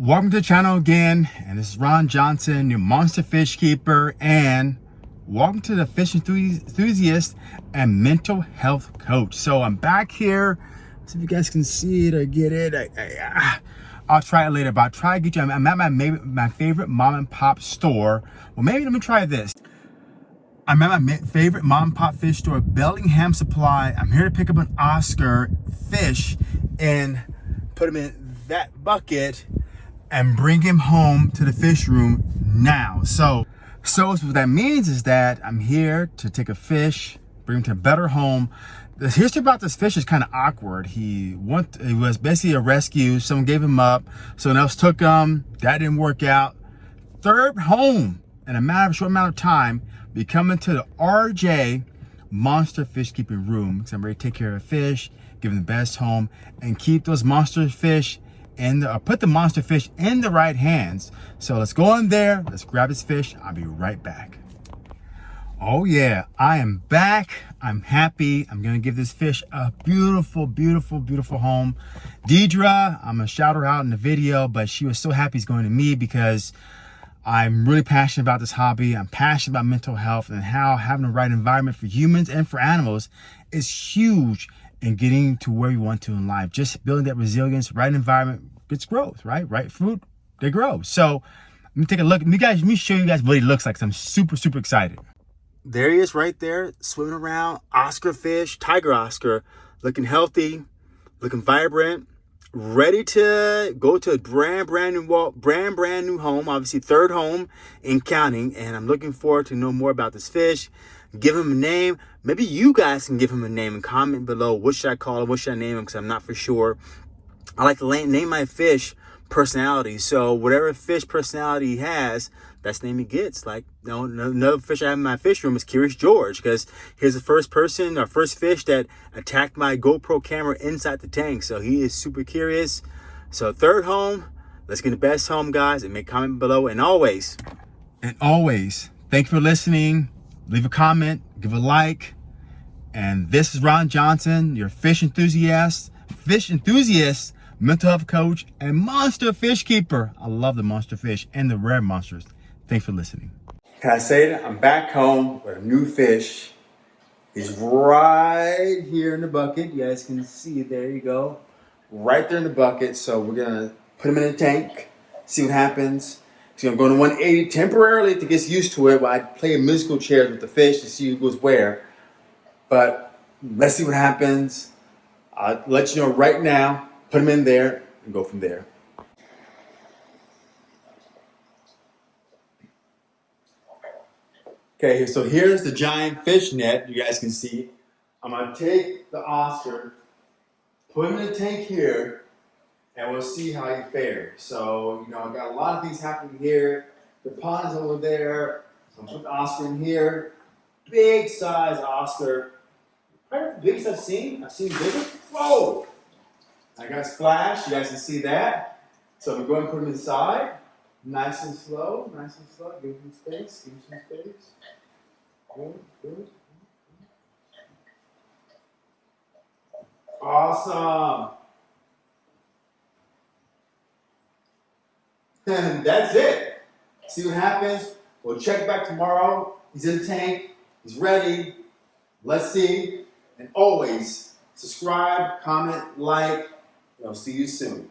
Welcome to the channel again, and this is Ron Johnson, your monster fish keeper, and welcome to the fish enthusiast and mental health coach. So I'm back here. See if you guys can see it or get it. I, will ah, try it later, but I'll try to get you. I'm at my my favorite mom and pop store. Well, maybe let me try this. I'm at my favorite mom and pop fish store, Bellingham Supply. I'm here to pick up an Oscar fish and put him in that bucket and bring him home to the fish room now. So, so what that means is that I'm here to take a fish, bring him to a better home. The history about this fish is kind of awkward. He went, was basically a rescue. Someone gave him up. Someone else took him. That didn't work out. Third home in a matter of short amount of time, be coming to the RJ monster fish keeping room. Because I'm ready to take care of a fish, give them the best home, and keep those monster fish and uh, put the monster fish in the right hands. So let's go in there, let's grab his fish. I'll be right back. Oh yeah, I am back. I'm happy. I'm gonna give this fish a beautiful, beautiful, beautiful home. Deidre, I'm gonna shout her out in the video, but she was so happy he's going to me because I'm really passionate about this hobby. I'm passionate about mental health and how having the right environment for humans and for animals is huge in getting to where you want to in life. Just building that resilience, right environment gets growth, right? Right food, they grow. So let me take a look. Let me guys, let me show you guys what he looks like. So I'm super, super excited. There he is right there, swimming around. Oscar fish, tiger Oscar, looking healthy, looking vibrant, ready to go to a brand, brand new, brand, brand new home. Obviously, third home in counting. And I'm looking forward to know more about this fish give him a name. Maybe you guys can give him a name and comment below. What should I call him? What should I name him? Because I'm not for sure. I like to name my fish personality. So whatever fish personality he has, that's the name he gets. Like, no, know, another fish I have in my fish room is Curious George because he's the first person or first fish that attacked my GoPro camera inside the tank. So he is super curious. So third home, let's get the best home, guys, and make comment below. And always, and always, thank you for listening leave a comment, give a like. And this is Ron Johnson, your fish enthusiast, fish enthusiast, mental health coach, and monster fish keeper. I love the monster fish and the rare monsters. Thanks for listening. Can I say it? I'm back home with a new fish. He's right here in the bucket. You guys can see, it. there you go. Right there in the bucket. So we're gonna put him in a tank, see what happens. I'm going to 180 temporarily to get used to it while I play musical chairs with the fish to see who goes where. But let's see what happens. I'll let you know right now, put them in there and go from there. Okay, so here's the giant fish net you guys can see. I'm gonna take the Oscar, put him in the tank here, and we'll see how you fare. So, you know, I've got a lot of things happening here. The pond is over there. So I'm Oscar in here. Big size Oscar. Probably the biggest I've seen. I've seen bigger. Whoa! I got splash. You guys can see that. So we go and put him inside. Nice and slow. Nice and slow. Give him space. Give him some space. Good, good. Awesome. And that's it. See what happens. We'll check back tomorrow. He's in the tank. He's ready. Let's see. And always subscribe, comment, like. And I'll see you soon.